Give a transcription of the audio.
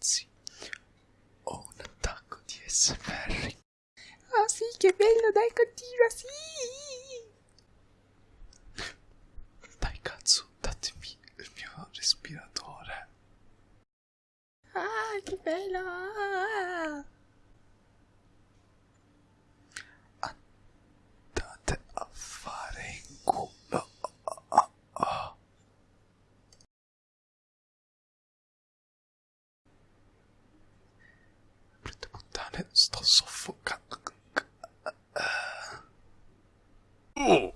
ragazzi, ho un attacco di SMR. Oh sì, che bello, dai, continua, sì! Dai cazzo, datemi il mio respiratore. Ah, che bello! monstre suffocant. Oh